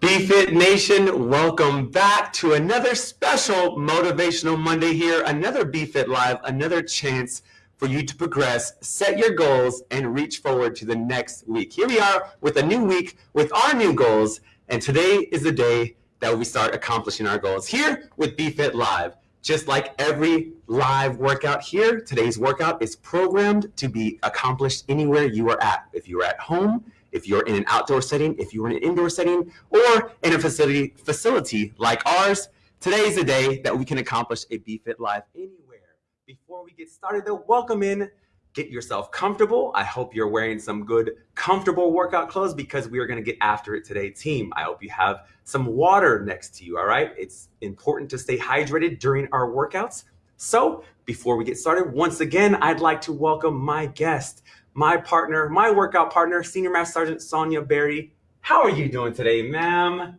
BFit Nation, welcome back to another special Motivational Monday here, another BFit Live, another chance for you to progress, set your goals, and reach forward to the next week. Here we are with a new week with our new goals, and today is the day that we start accomplishing our goals here with BFit Live. Just like every live workout here, today's workout is programmed to be accomplished anywhere you are at. If you are at home, if you're in an outdoor setting, if you're in an indoor setting, or in a facility, facility like ours, today is the day that we can accomplish a BFit Live anywhere. Before we get started though, welcome in. Get yourself comfortable. I hope you're wearing some good, comfortable workout clothes because we are going to get after it today, team. I hope you have some water next to you, all right? It's important to stay hydrated during our workouts. So, before we get started, once again, I'd like to welcome my guest my partner, my workout partner, Senior Master Sergeant Sonia Berry. How are you doing today, ma'am?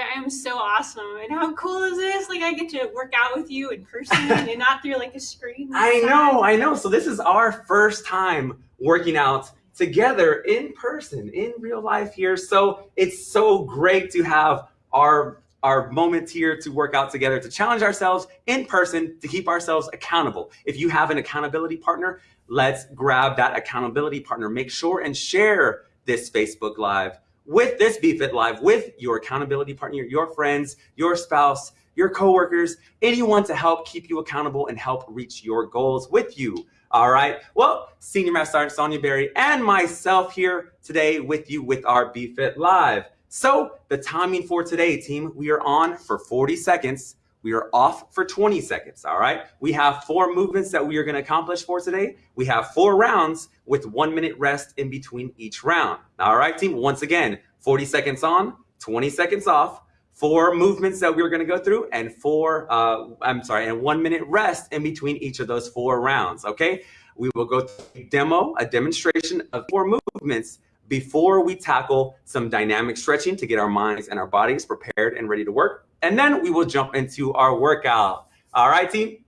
I am so awesome. And how cool is this? Like I get to work out with you in person and not through like a screen. I know, I know. So this is our first time working out together in person, in real life here. So it's so great to have our our moment here to work out together, to challenge ourselves in person, to keep ourselves accountable. If you have an accountability partner, let's grab that accountability partner. Make sure and share this Facebook Live with this BFit Live with your accountability partner, your friends, your spouse, your coworkers, anyone to help keep you accountable and help reach your goals with you. All right. Well, Senior Master Sergeant Sonia Berry and myself here today with you with our BFit Live. So the timing for today, team, we are on for 40 seconds we are off for 20 seconds, all right? We have four movements that we are gonna accomplish for today. We have four rounds with one minute rest in between each round. All right, team, once again, 40 seconds on, 20 seconds off, four movements that we're gonna go through and four, uh, I'm sorry, and one minute rest in between each of those four rounds, okay? We will go through a demo, a demonstration of four movements before we tackle some dynamic stretching to get our minds and our bodies prepared and ready to work. And then we will jump into our workout. All right, team?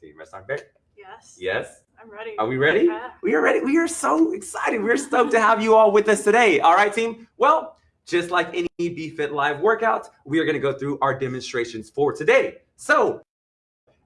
Team rest on bed? Yes. Yes? I'm ready. Are we ready? Yeah. We are ready. We are so excited. We're stoked to have you all with us today. All right, team? Well, just like any BFit Live workout, we are going to go through our demonstrations for today. So,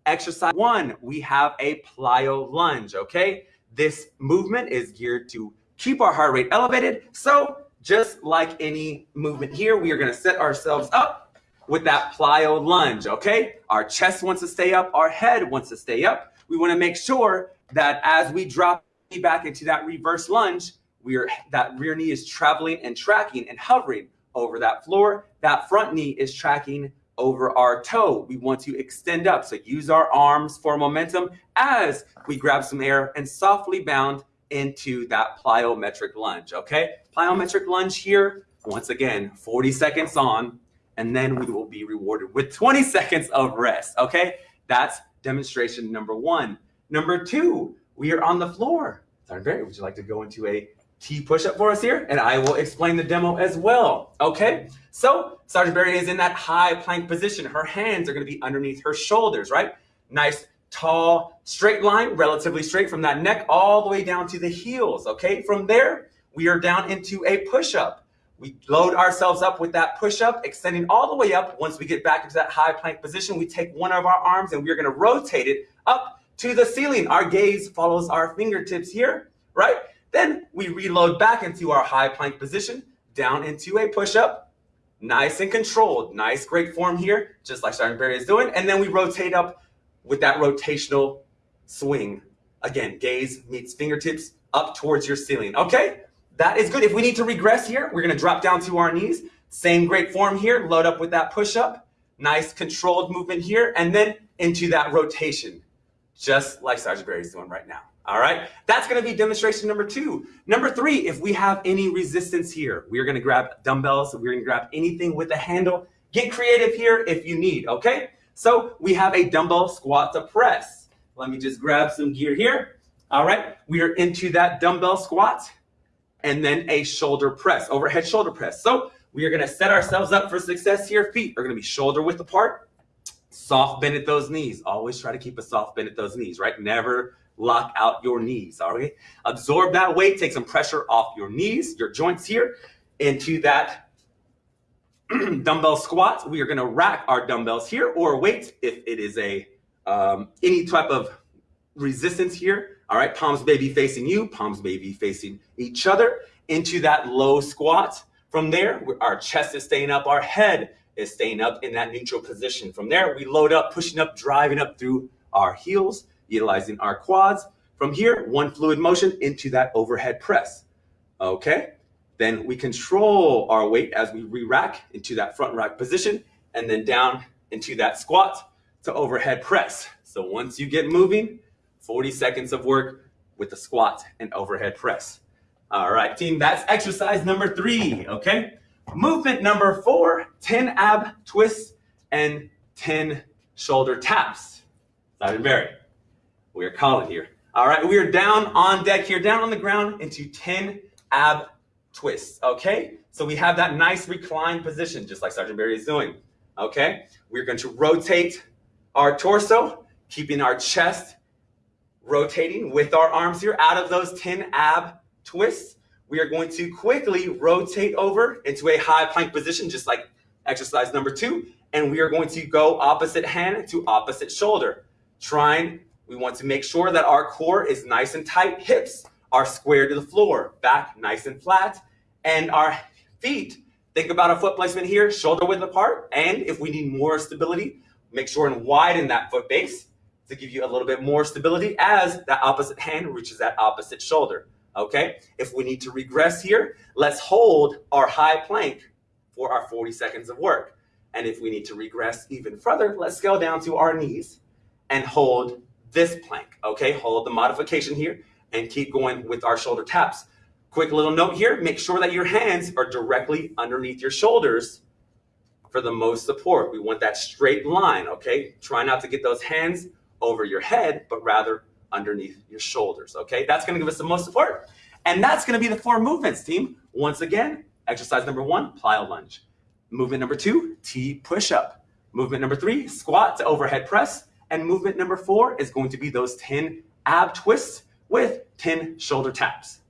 exercise one, we have a plyo lunge, okay? This movement is geared to keep our heart rate elevated. So, just like any movement here, we are going to set ourselves up with that plyo lunge, okay? Our chest wants to stay up, our head wants to stay up. We wanna make sure that as we drop back into that reverse lunge, we are, that rear knee is traveling and tracking and hovering over that floor. That front knee is tracking over our toe. We want to extend up. So use our arms for momentum as we grab some air and softly bound into that plyometric lunge, okay? Plyometric lunge here, once again, 40 seconds on, and then we will be rewarded with 20 seconds of rest, okay? That's demonstration number one. Number two, we are on the floor. Sergeant Berry, would you like to go into a T push-up for us here? And I will explain the demo as well, okay? So Sergeant Berry is in that high plank position. Her hands are gonna be underneath her shoulders, right? Nice, tall, straight line, relatively straight from that neck all the way down to the heels, okay? From there, we are down into a push-up. We load ourselves up with that push up, extending all the way up. Once we get back into that high plank position, we take one of our arms and we're gonna rotate it up to the ceiling. Our gaze follows our fingertips here, right? Then we reload back into our high plank position, down into a push up, nice and controlled. Nice, great form here, just like Sergeant Berry is doing. And then we rotate up with that rotational swing. Again, gaze meets fingertips up towards your ceiling, okay? That is good. If we need to regress here, we're gonna drop down to our knees. Same great form here, load up with that push-up. Nice controlled movement here, and then into that rotation, just like Sergeant Berry is doing right now. All right, that's gonna be demonstration number two. Number three, if we have any resistance here, we're gonna grab dumbbells, we're gonna grab anything with a handle. Get creative here if you need, okay? So we have a dumbbell squat to press. Let me just grab some gear here. All right, we are into that dumbbell squat and then a shoulder press, overhead shoulder press. So we are gonna set ourselves up for success here. Feet are gonna be shoulder width apart, soft bend at those knees. Always try to keep a soft bend at those knees, right? Never lock out your knees. All right. Absorb that weight, take some pressure off your knees, your joints here into that dumbbell squat. We are to rack our dumbbells here or weight if it is a um, any type of resistance here. All right. Palms may be facing you, palms may be facing each other into that low squat. From there, our chest is staying up, our head is staying up in that neutral position. From there, we load up, pushing up, driving up through our heels, utilizing our quads. From here, one fluid motion into that overhead press. Okay, then we control our weight as we re-rack into that front rack position and then down into that squat to overhead press. So once you get moving, 40 seconds of work with the squat and overhead press. All right, team, that's exercise number three, okay? Movement number four, 10 ab twists and 10 shoulder taps. Simon Barry, we are calling here. All right, we are down on deck here, down on the ground into 10 ab twists, okay? So we have that nice reclined position, just like Sergeant Barry is doing, okay? We're going to rotate our torso, keeping our chest rotating with our arms here out of those 10 ab twists. We are going to quickly rotate over into a high plank position, just like exercise number two. And we are going to go opposite hand to opposite shoulder. Trying, we want to make sure that our core is nice and tight. Hips are square to the floor, back nice and flat. And our feet, think about a foot placement here, shoulder width apart. And if we need more stability, make sure and widen that foot base to give you a little bit more stability as that opposite hand reaches that opposite shoulder okay? If we need to regress here, let's hold our high plank for our 40 seconds of work. And if we need to regress even further, let's go down to our knees and hold this plank, okay? Hold the modification here and keep going with our shoulder taps. Quick little note here, make sure that your hands are directly underneath your shoulders for the most support. We want that straight line, okay? Try not to get those hands over your head, but rather underneath your shoulders, okay? That's gonna give us the most support. And that's gonna be the four movements, team. Once again, exercise number one, plyo lunge. Movement number two, T push-up. Movement number three, squat to overhead press. And movement number four is going to be those 10 ab twists with 10 shoulder taps.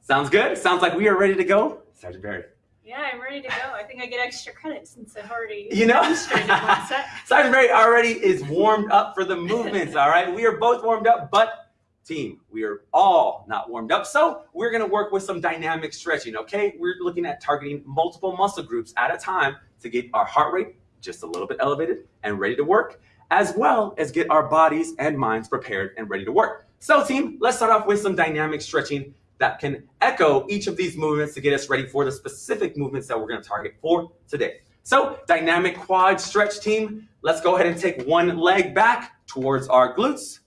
Sounds good? Sounds like we are ready to go. Sergeant Barry. Yeah, I'm ready to go. I think I get extra credit since I've already You know, demonstrated one set. Sergeant Barry already is warmed up for the movements, all right? We are both warmed up, but team, we are all not warmed up. So we're gonna work with some dynamic stretching, okay? We're looking at targeting multiple muscle groups at a time to get our heart rate just a little bit elevated and ready to work, as well as get our bodies and minds prepared and ready to work. So team, let's start off with some dynamic stretching that can echo each of these movements to get us ready for the specific movements that we're gonna target for today. So dynamic quad stretch team, let's go ahead and take one leg back towards our glutes,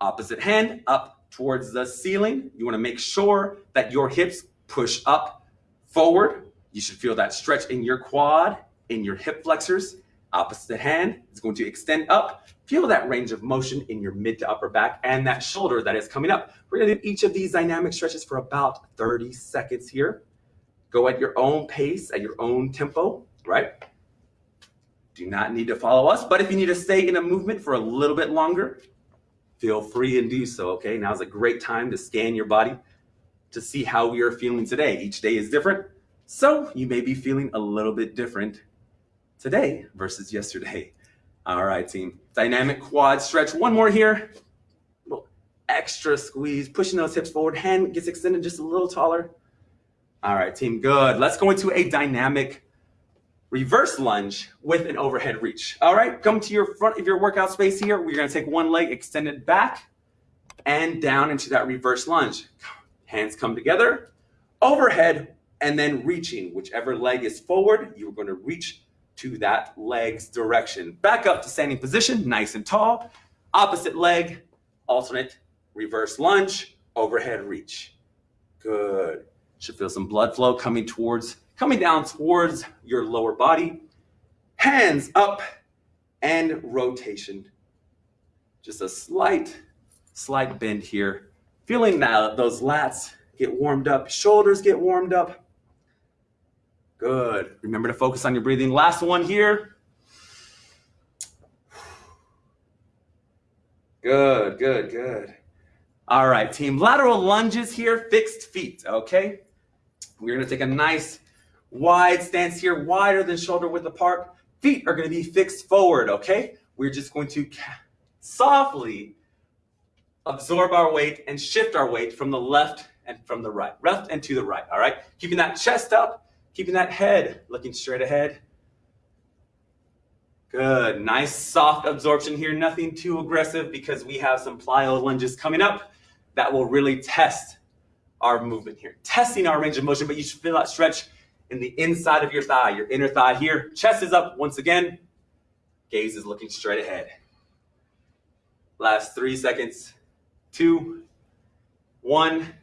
opposite hand up towards the ceiling. You wanna make sure that your hips push up forward. You should feel that stretch in your quad, in your hip flexors. Opposite hand is going to extend up. Feel that range of motion in your mid to upper back and that shoulder that is coming up. We're gonna do each of these dynamic stretches for about 30 seconds here. Go at your own pace, at your own tempo, right? Do not need to follow us, but if you need to stay in a movement for a little bit longer, feel free and do so, okay? Now's a great time to scan your body to see how we are feeling today. Each day is different, so you may be feeling a little bit different today versus yesterday. All right, team. Dynamic quad stretch. One more here. Little extra squeeze, pushing those hips forward. Hand gets extended just a little taller. All right, team. Good. Let's go into a dynamic reverse lunge with an overhead reach. All right, come to your front of your workout space here. We're gonna take one leg extended back and down into that reverse lunge. Hands come together, overhead, and then reaching. Whichever leg is forward, you're gonna reach to that leg's direction. Back up to standing position, nice and tall. Opposite leg, alternate reverse lunge, overhead reach. Good. Should feel some blood flow coming towards, coming down towards your lower body. Hands up and rotation. Just a slight, slight bend here. Feeling that those lats get warmed up, shoulders get warmed up. Good. Remember to focus on your breathing. Last one here. Good, good, good. All right, team. Lateral lunges here, fixed feet, okay? We're gonna take a nice wide stance here, wider than shoulder width apart. Feet are gonna be fixed forward, okay? We're just going to softly absorb our weight and shift our weight from the left and from the right, left and to the right, all right? Keeping that chest up, keeping that head looking straight ahead. Good, nice soft absorption here, nothing too aggressive because we have some plyo lunges coming up that will really test our movement here. Testing our range of motion, but you should feel that stretch in the inside of your thigh, your inner thigh here. Chest is up once again. Gaze is looking straight ahead. Last three seconds. Two, one.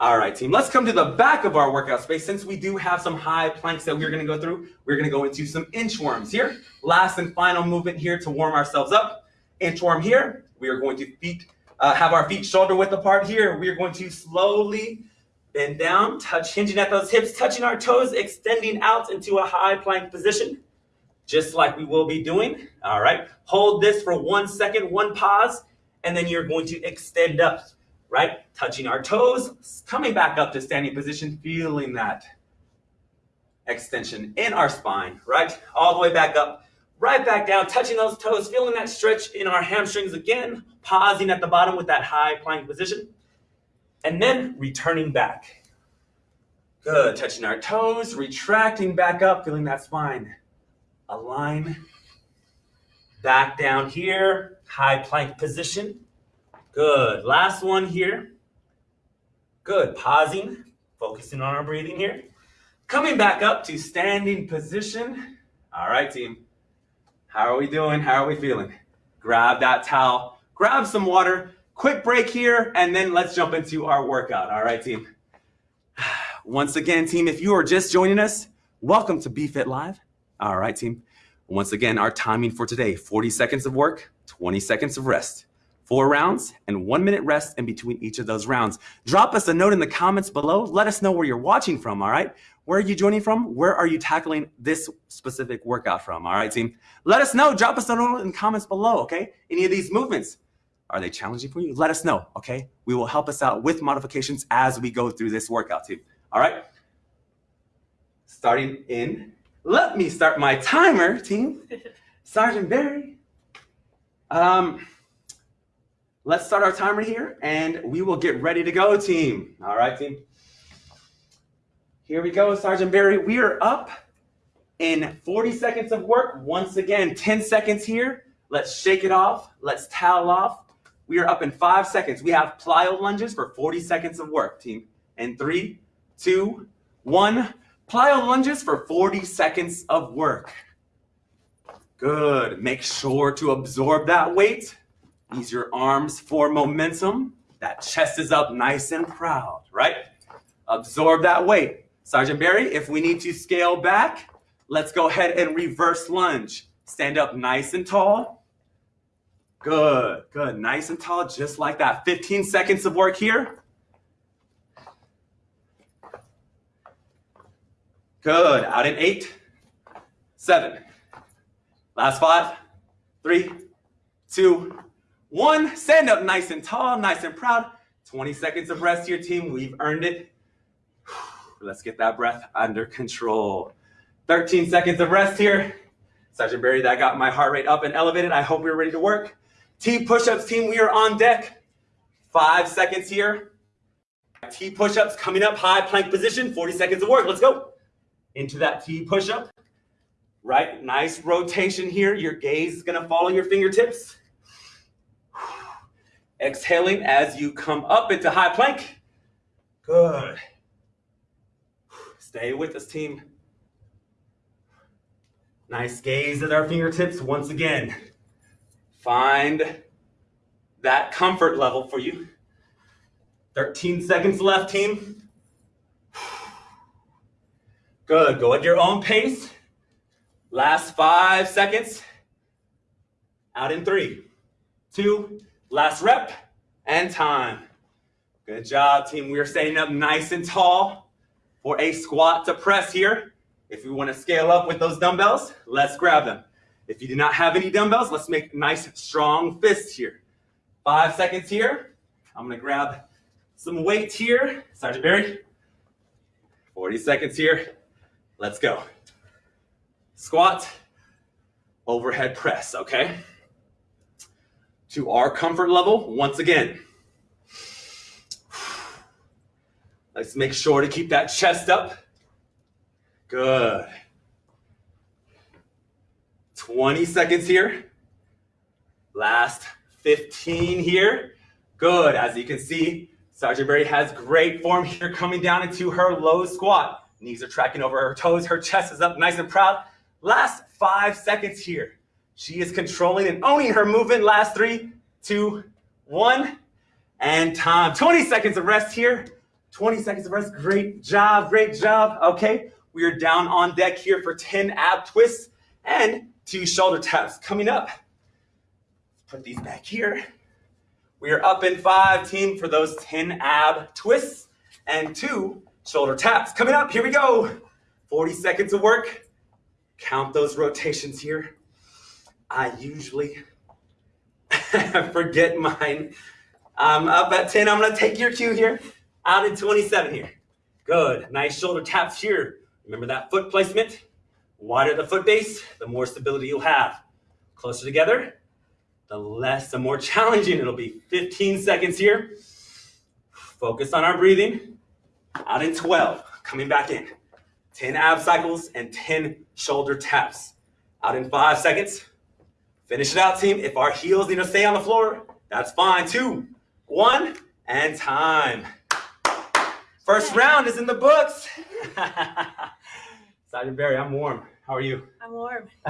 All right, team. Let's come to the back of our workout space. Since we do have some high planks that we're going to go through, we're going to go into some inchworms here. Last and final movement here to warm ourselves up. Inchworm here. We are going to feet, uh, have our feet shoulder width apart here. We are going to slowly bend down, touch, hinging at those hips, touching our toes, extending out into a high plank position, just like we will be doing. All right. Hold this for one second, one pause, and then you're going to extend up, right? Touching our toes, coming back up to standing position, feeling that extension in our spine, right? All the way back up, right back down, touching those toes, feeling that stretch in our hamstrings again, pausing at the bottom with that high plank position, and then returning back. Good, touching our toes, retracting back up, feeling that spine. Align, back down here, high plank position. Good, last one here. Good, pausing, focusing on our breathing here. Coming back up to standing position. All right, team. How are we doing? How are we feeling? Grab that towel, grab some water, quick break here, and then let's jump into our workout. All right, team. Once again, team, if you are just joining us, welcome to BFit Live. All right, team. Once again, our timing for today 40 seconds of work, 20 seconds of rest. Four rounds and one minute rest in between each of those rounds. Drop us a note in the comments below. Let us know where you're watching from, all right? Where are you joining from? Where are you tackling this specific workout from, all right, team? Let us know. Drop us a note in the comments below, okay? Any of these movements, are they challenging for you? Let us know, okay? We will help us out with modifications as we go through this workout, team. All right? Starting in, let me start my timer, team. Sergeant Barry. Um, let's start our timer here and we will get ready to go, team. All right, team. Here we go, Sergeant Barry. We are up in 40 seconds of work. Once again, 10 seconds here. Let's shake it off. Let's towel off. We are up in five seconds. We have plyo lunges for 40 seconds of work, team. In three, two, one. Plyo lunges for 40 seconds of work. Good. Make sure to absorb that weight. Use your arms for momentum. That chest is up nice and proud, right? Absorb that weight. Sergeant Barry, if we need to scale back, let's go ahead and reverse lunge. Stand up nice and tall. Good, good. Nice and tall, just like that. 15 seconds of work here. Good. Out in eight, seven. Last five, three, two, one. Stand up nice and tall, nice and proud. 20 seconds of rest here, team. We've earned it. Let's get that breath under control. 13 seconds of rest here. Sergeant Barry, that got my heart rate up and elevated. I hope we're ready to work. T push-ups team, we are on deck. Five seconds here. T push-ups coming up, high plank position, 40 seconds of work. Let's go. Into that T push-up. Right, nice rotation here. Your gaze is gonna follow your fingertips. Exhaling as you come up into high plank. Good. Stay with us, team. Nice gaze at our fingertips once again. Find that comfort level for you. 13 seconds left, team. Good, go at your own pace. Last five seconds. Out in three, two, last rep, and time. Good job, team. We are standing up nice and tall for a squat to press here. If you want to scale up with those dumbbells, let's grab them. If you do not have any dumbbells, let's make nice strong fists here. Five seconds here. I'm gonna grab some weight here. Sergeant Barry. 40 seconds here. Let's go. Squat, overhead press, okay? To our comfort level, once again. Let's make sure to keep that chest up. Good. 20 seconds here. Last 15 here. Good. As you can see, Sergeant Berry has great form here coming down into her low squat. Knees are tracking over her toes. Her chest is up nice and proud. Last five seconds here. She is controlling and owning her movement. Last three, two, one, and time. 20 seconds of rest here. 20 seconds of rest. Great job. Great job. Okay. We are down on deck here for 10 ab twists and two shoulder taps coming up. Put these back here. We are up in five, team, for those 10 ab twists and two shoulder taps. Coming up, here we go. 40 seconds of work. Count those rotations here. I usually forget mine. Um, uh, I'm up at 10. I'm going to take your cue here. Out in 27 here. Good. Nice shoulder taps here. Remember that foot placement? Wider the foot base, the more stability you'll have. Closer together, the less, the more challenging it'll be. 15 seconds here. Focus on our breathing. Out in 12, coming back in. 10 ab cycles and 10 shoulder taps. Out in five seconds. Finish it out, team. If our heels need to stay on the floor, that's fine. Two, one, and time. First round is in the books. Sergeant Barry, I'm warm. How are you? I'm warm.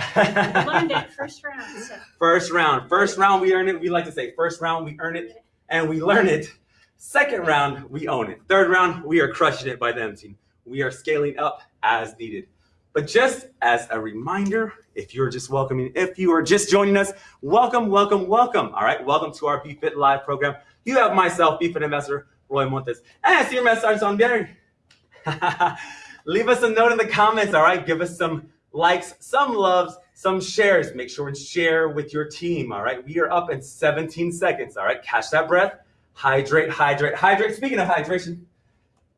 First round. So. First round. First round, we earn it. We like to say first round, we earn it and we learn it. Second round, we own it. Third round, we are crushing it by them, team. We are scaling up as needed. But just as a reminder, if you're just welcoming, if you are just joining us, welcome, welcome, welcome. All right, welcome to our BFit Live program. You have myself, BFit Ambassador Roy Montes, and Senior Master Sergeant Barry. Leave us a note in the comments, all right? Give us some likes, some loves, some shares. Make sure and share with your team, all right? We are up in 17 seconds, all right? Catch that breath. Hydrate, hydrate, hydrate. Speaking of hydration,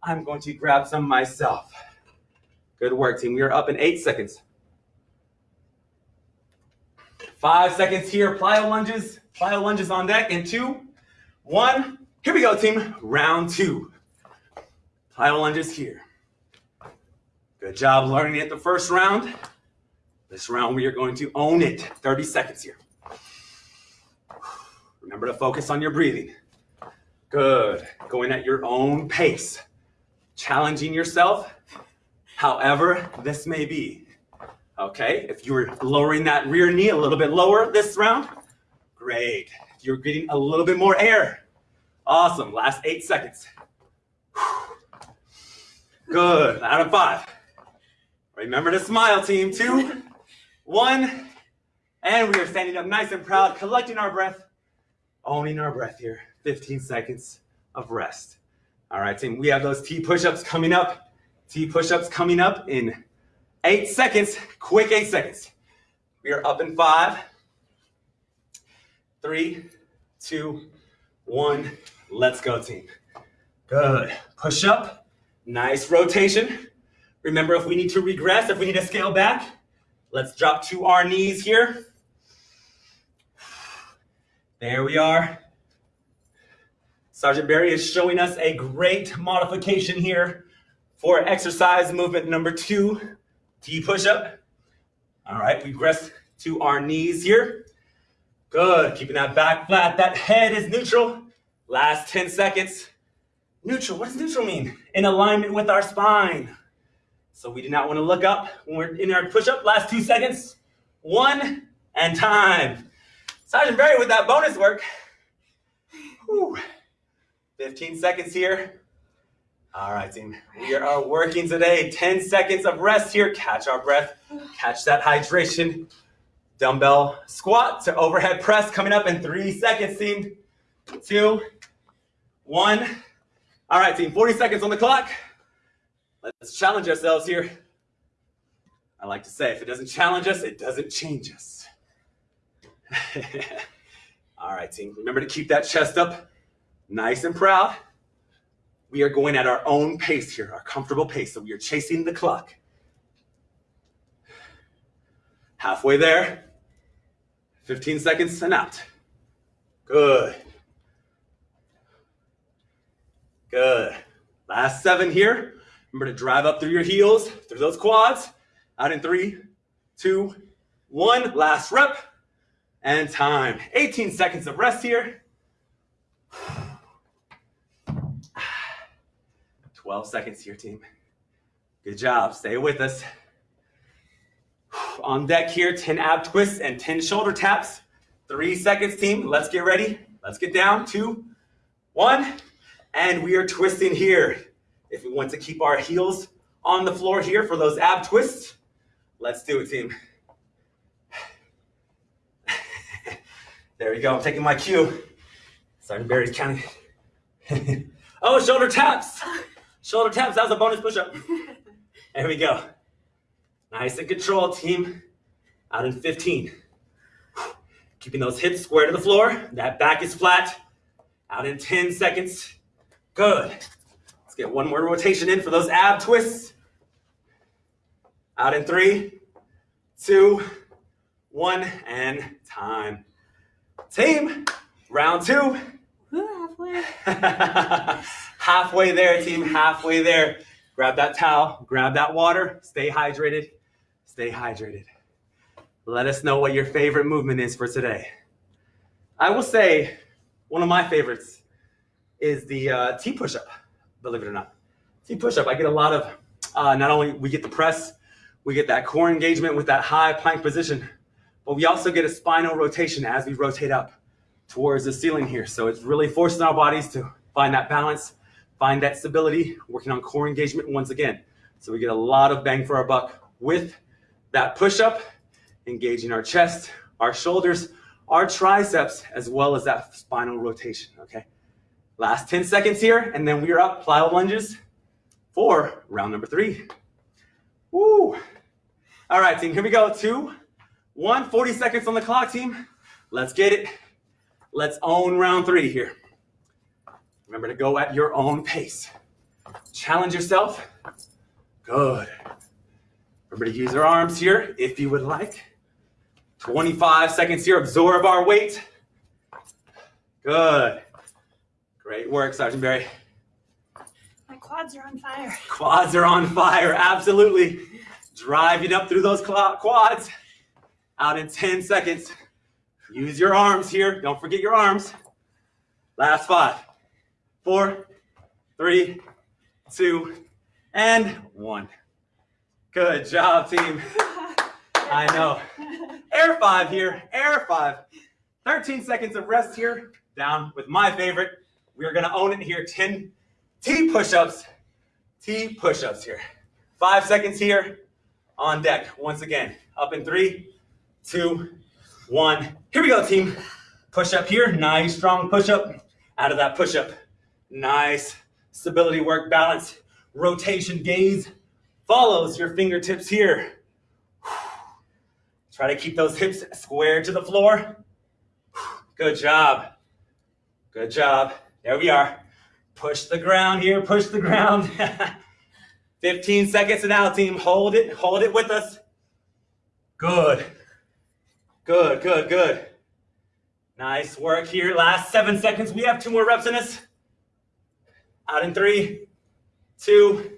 I'm going to grab some myself. Good work, team. We are up in eight seconds. Five seconds here. Plyo lunges. Plyo lunges on deck. In two, one. Here we go, team. Round two. Plyo lunges here. Good job learning it the first round. This round, we are going to own it. 30 seconds here. Remember to focus on your breathing. Good. Going at your own pace. Challenging yourself, however this may be. Okay, if you're lowering that rear knee a little bit lower this round, great. You're getting a little bit more air, awesome. Last eight seconds. Good. Out of five. Remember to smile, team. Two, one, and we are standing up nice and proud, collecting our breath, owning our breath here. 15 seconds of rest. All right, team, we have those T push-ups coming up. T push-ups coming up in eight seconds, quick eight seconds. We are up in five, three, two, one. Let's go, team. Good. Push up, nice rotation. Remember, if we need to regress, if we need to scale back, let's drop to our knees here. There we are. Sergeant Barry is showing us a great modification here for exercise movement number two, T push-up. All right, we rest to our knees here. Good, keeping that back flat. That head is neutral. Last 10 seconds. Neutral, what does neutral mean? In alignment with our spine. So we do not want to look up when we're in our push-up. Last two seconds. One, and time. Sergeant Barry with that bonus work. Whew. 15 seconds here. All right, team. We are working today. 10 seconds of rest here. Catch our breath. Catch that hydration. Dumbbell squat to overhead press coming up in three seconds, team. Two, one. All right, team. 40 seconds on the clock. Let's challenge ourselves here. I like to say, if it doesn't challenge us, it doesn't change us. All right, team. Remember to keep that chest up nice and proud. We are going at our own pace here, our comfortable pace. So we are chasing the clock. Halfway there. 15 seconds and out. Good. Good. Last seven here. Remember to drive up through your heels, through those quads. Out in three, two, one. Last rep and time. 18 seconds of rest here. 12 seconds here, team. Good job. Stay with us. On deck here, 10 ab twists and 10 shoulder taps. Three seconds, team. Let's get ready. Let's get down. Two, one. And we are twisting here. If we want to keep our heels on the floor here for those ab twists, let's do it, team. there we go. I'm taking my cue. Sergeant Barry's counting. oh, shoulder taps. Shoulder taps. That was a bonus push-up. There we go. Nice and controlled, team. Out in 15. Keeping those hips square to the floor. That back is flat. Out in 10 seconds. Good. Let's get one more rotation in for those ab twists. Out in three, two, one, and time. Team, round two. halfway. halfway there, team, halfway there. Grab that towel, grab that water, stay hydrated, stay hydrated. Let us know what your favorite movement is for today. I will say one of my favorites is the uh, T push-up, believe it or not. T push-up, I get a lot of, uh, not only we get the press, we get that core engagement with that high plank position, but we also get a spinal rotation as we rotate up towards the ceiling here. So it's really forcing our bodies to find that balance, find that stability, working on core engagement once again. So we get a lot of bang for our buck with that push-up, engaging our chest, our shoulders, our triceps, as well as that spinal rotation, okay? Last 10 seconds here, and then we are up, plyo lunges for round number three. Woo! All right, team, here we go. Two, one, 40 seconds on the clock, team. Let's get it. Let's own round three here. Remember to go at your own pace. Challenge yourself. Good. Remember to use your arms here if you would like. 25 seconds here. Absorb our weight. Good. Great work, Sergeant Barry. My quads are on fire. Quads are on fire. Absolutely. Driving up through those quads. Out in 10 seconds. Use your arms here. Don't forget your arms. Last five, four, three, two, and one. Good job, team. I know. Air five here, air five. 13 seconds of rest here. Down with my favorite. We are gonna own it here. 10 T push-ups. T push-ups here. Five seconds here on deck. Once again, up in three, two, one. Here we go, team. Push up here, nice strong push up. Out of that push up, nice stability work, balance, rotation, gaze follows your fingertips here. Try to keep those hips square to the floor. Good job. Good job. There we are. Push the ground here, push the ground. 15 seconds and out, team. Hold it, hold it with us. Good. Good, good, good. Nice work here. Last seven seconds. We have two more reps in us. Out in three, two,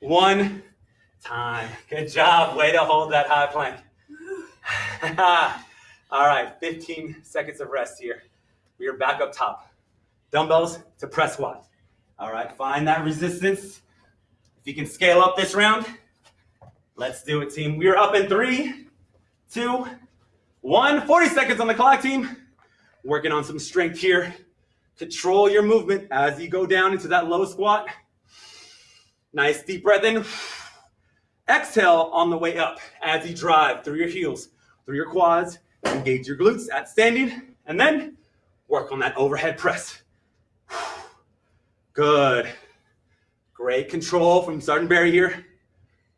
one. Time. Good job. Way to hold that high plank. All right, 15 seconds of rest here. We are back up top. Dumbbells to press squat. All right, find that resistance. If you can scale up this round, let's do it, team. We are up in three, two, one, 40 seconds on the clock, team. Working on some strength here. Control your movement as you go down into that low squat. Nice deep breath in. Exhale on the way up as you drive through your heels, through your quads, engage your glutes at standing, and then work on that overhead press. Good. Great control from Sergeant Barry here.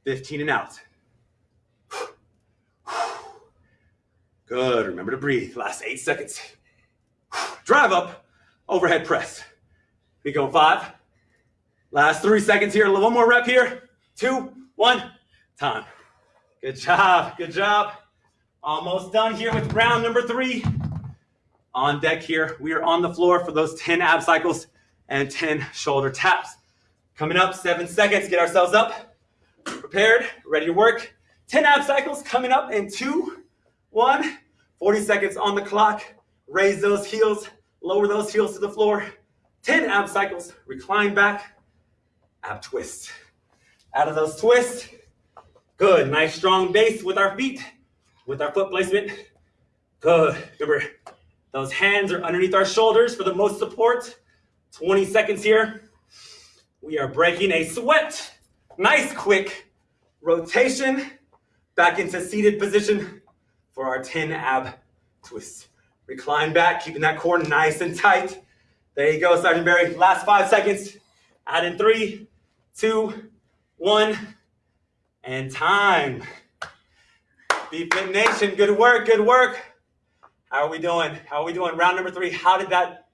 15 and out. Good. Remember to breathe. Last eight seconds. drive up, overhead press. We go five. Last three seconds here. One more rep here. Two, one, time. Good job. Good job. Almost done here with round number three. On deck here, we are on the floor for those 10 ab cycles and 10 shoulder taps. Coming up, seven seconds, get ourselves up, prepared, ready to work. 10 ab cycles coming up in two, one, 40 seconds on the clock. Raise those heels, lower those heels to the floor. 10 ab cycles, recline back, ab twist. Out of those twists, good, nice strong base with our feet, with our foot placement. Good, remember, those hands are underneath our shoulders for the most support. 20 seconds here. We are breaking a sweat. Nice quick rotation back into seated position for our 10 ab twists. Recline back, keeping that core nice and tight. There you go, Sergeant Barry. Last five seconds. Add in three, two, one, and time. BFit Nation, good work, good work. How are we doing? How are we doing? Round number three. How did that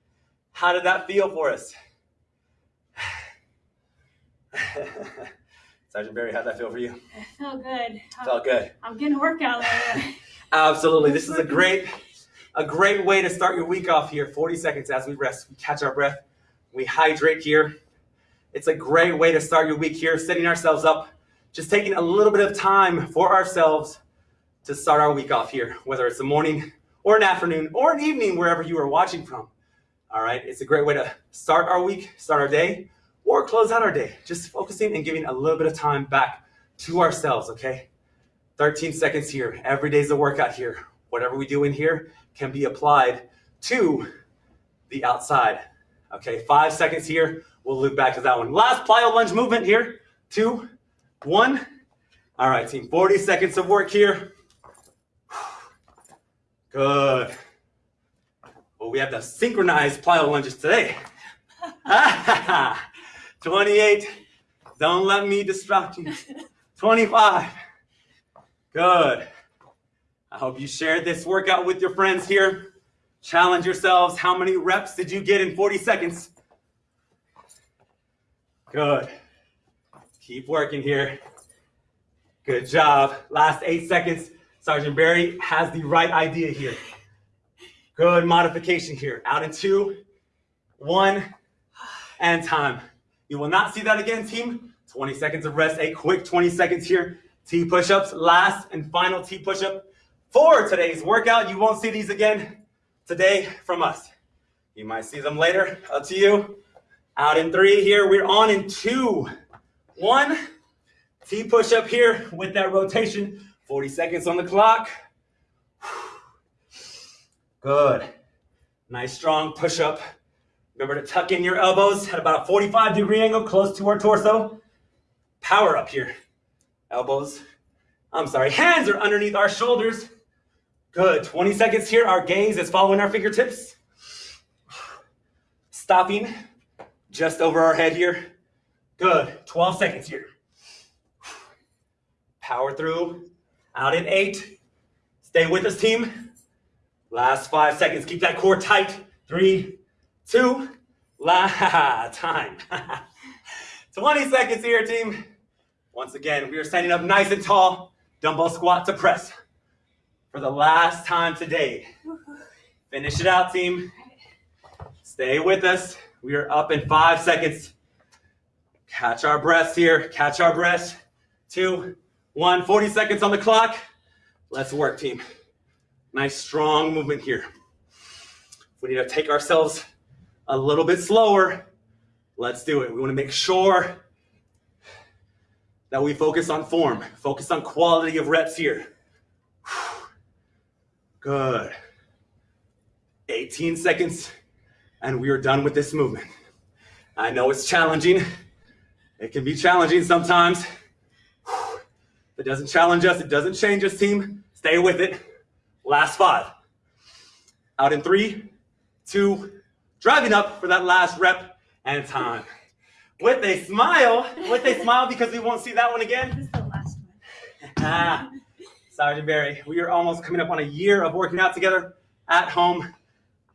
how did that feel for us? Sergeant Barry, how'd that feel for you? It felt good. Felt good. I'm getting a workout. Absolutely. This is a great, a great way to start your week off here. 40 seconds as we rest, we catch our breath, we hydrate here. It's a great way to start your week here, setting ourselves up, just taking a little bit of time for ourselves to start our week off here, whether it's a morning or an afternoon or an evening, wherever you are watching from. All right, it's a great way to start our week, start our day, or close out our day. Just focusing and giving a little bit of time back to ourselves, okay? 13 seconds here. Every day's a workout here. Whatever we do in here can be applied to the outside. Okay, five seconds here. We'll loop back to that one. Last plyo lunge movement here. Two, one. All right, team, 40 seconds of work here. Good. Well, we have the synchronized plyo lunges today. 28. Don't let me distract you. 25. Good. I hope you shared this workout with your friends here. Challenge yourselves. How many reps did you get in 40 seconds? Good. Keep working here. Good job. Last eight seconds. Sergeant Barry has the right idea here. Good modification here. Out in two, one, and time. You will not see that again, team. 20 seconds of rest, a quick 20 seconds here. T push-ups, last and final T push-up for today's workout. You won't see these again today from us. You might see them later, up to you. Out in three here, we're on in two. One, T push-up here with that rotation. 40 seconds on the clock. Good. Nice strong push up. Remember to tuck in your elbows at about a 45 degree angle close to our torso. Power up here. Elbows, I'm sorry, hands are underneath our shoulders. Good. 20 seconds here. Our gaze is following our fingertips. Stopping just over our head here. Good. 12 seconds here. Power through. Out in eight. Stay with us, team. Last five seconds. Keep that core tight. Three, two, la time. 20 seconds here, team. Once again, we are standing up nice and tall. Dumbbell squat to press. For the last time today. Finish it out, team. Stay with us. We are up in five seconds. Catch our breaths here. Catch our breaths. Two, one. 40 seconds on the clock. Let's work, team. Nice strong movement here. We need to take ourselves a little bit slower. Let's do it. We want to make sure that we focus on form, focus on quality of reps here. Good. 18 seconds, and we are done with this movement. I know it's challenging. It can be challenging sometimes. If it doesn't challenge us, it doesn't change us, team. Stay with it. Last five. Out in three, two, driving up for that last rep and time. With a smile, with a smile because we won't see that one again. This is the last one. Ah. Sergeant Barry, we are almost coming up on a year of working out together at home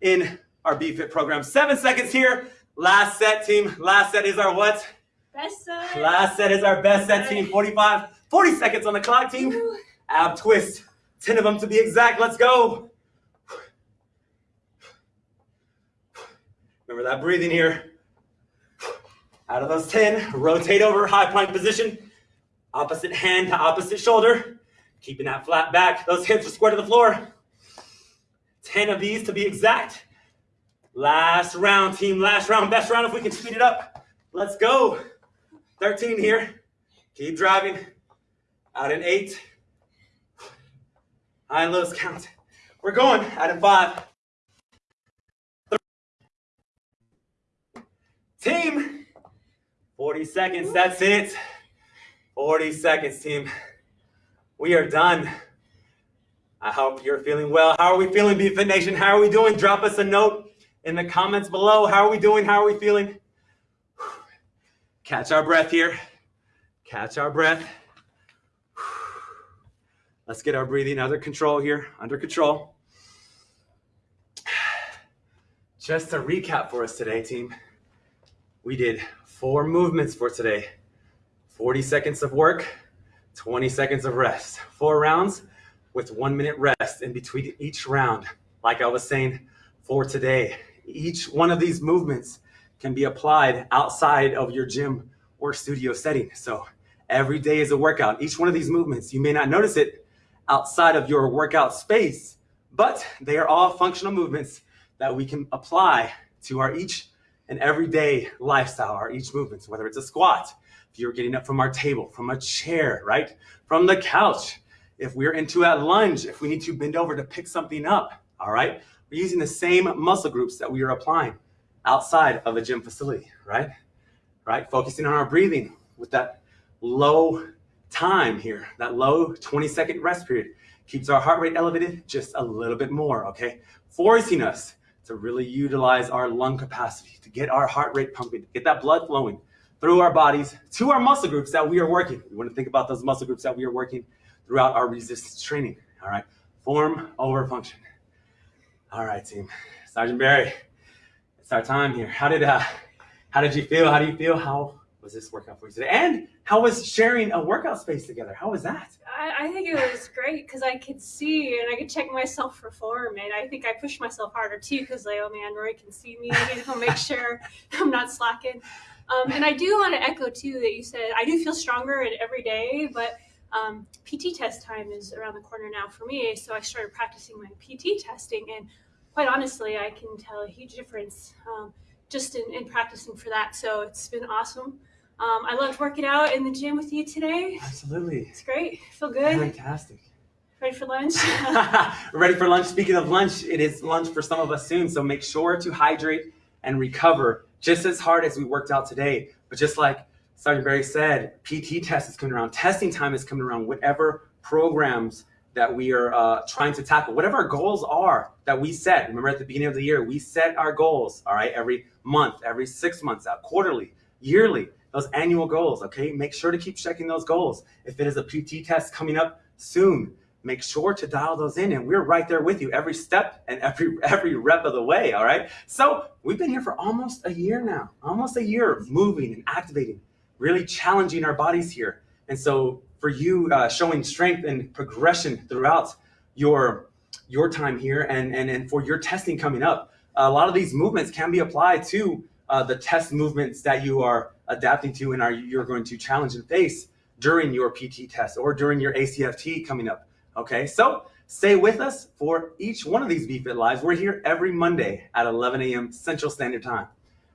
in our BFit program. Seven seconds here. Last set, team. Last set is our what? Best set. Last set is our best set, team. 45, 40 seconds on the clock, team. Ooh. Ab twist. 10 of them to be exact. Let's go. Remember that breathing here. Out of those 10, rotate over, high plank position. Opposite hand to opposite shoulder. Keeping that flat back. Those hips are square to the floor. 10 of these to be exact. Last round, team. Last round. Best round if we can speed it up. Let's go. 13 here. Keep driving. Out in eight. High and lows count. We're going. Out in five. Team. 40 seconds. That's it. 40 seconds, team. We are done. I hope you're feeling well. How are we feeling, BFit Nation? How are we doing? Drop us a note in the comments below. How are we doing? How are we feeling? Catch our breath here. Catch our breath. Let's get our breathing under control here, under control. Just a recap for us today, team, we did four movements for today 40 seconds of work, 20 seconds of rest, four rounds with one minute rest in between each round. Like I was saying for today, each one of these movements can be applied outside of your gym or studio setting. So every day is a workout. Each one of these movements, you may not notice it outside of your workout space, but they are all functional movements that we can apply to our each and everyday lifestyle, our each movements, whether it's a squat, you're getting up from our table, from a chair, right? From the couch, if we're into a lunge, if we need to bend over to pick something up, all right? We're using the same muscle groups that we are applying outside of a gym facility, right? Right, focusing on our breathing with that low time here, that low 20 second rest period keeps our heart rate elevated just a little bit more, okay? Forcing us to really utilize our lung capacity, to get our heart rate pumping, to get that blood flowing through our bodies to our muscle groups that we are working. We want to think about those muscle groups that we are working throughout our resistance training. All right, form over function. All right, team. Sergeant Barry, it's our time here. How did uh, how did you feel? How do you feel? How was this workout for you today? And how was sharing a workout space together? How was that? I, I think it was great because I could see and I could check myself for form, and I think I pushed myself harder too because like, oh man, Roy can see me. I need to make sure I'm not slacking. Um, and I do want to echo too that you said I do feel stronger in every day, but um, PT test time is around the corner now for me. So I started practicing my PT testing, and quite honestly, I can tell a huge difference um, just in, in, practicing for that. So it's been awesome. Um, I loved working out in the gym with you today. Absolutely. It's great. I feel good. Fantastic. Ready for lunch? Ready for lunch. Speaking of lunch, it is lunch for some of us soon. So make sure to hydrate and recover just as hard as we worked out today. But just like Sergeant Barry said, PT test is coming around, testing time is coming around, whatever programs that we are uh, trying to tackle, whatever our goals are that we set. Remember at the beginning of the year, we set our goals, all right, every month, every six months out, quarterly, yearly, those annual goals, okay? Make sure to keep checking those goals. If it is a PT test coming up soon, make sure to dial those in and we're right there with you every step and every every rep of the way all right? So we've been here for almost a year now almost a year of moving and activating really challenging our bodies here. And so for you uh, showing strength and progression throughout your your time here and and, and for your testing coming up a lot of these movements can be applied to uh, the test movements that you are adapting to and are you're going to challenge and face during your PT test or during your ACFT coming up Okay, so stay with us for each one of these BFit Lives. We're here every Monday at 11 a.m. Central Standard Time.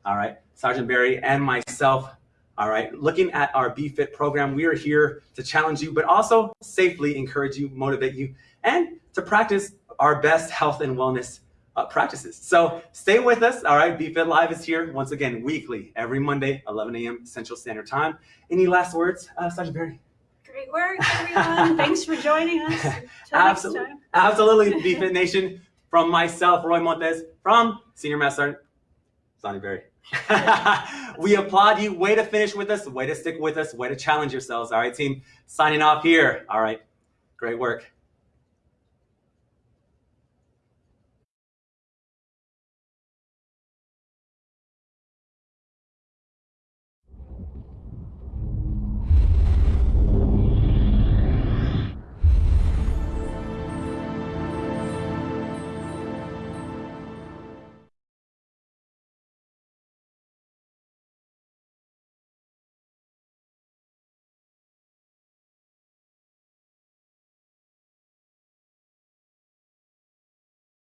All right, Sergeant Barry and myself. All right, looking at our BFit program, we are here to challenge you, but also safely encourage you, motivate you, and to practice our best health and wellness uh, practices. So stay with us. All right, BFit Live is here once again weekly, every Monday, 11 a.m. Central Standard Time. Any last words, uh, Sergeant Barry? Great work, everyone. Thanks for joining us. Absolutely. Absolutely, BFit Nation. From myself, Roy Montes, from Senior Master Sonny Berry. we applaud you. Way to finish with us. Way to stick with us. Way to challenge yourselves. All right, team. Signing off here. All right. Great work.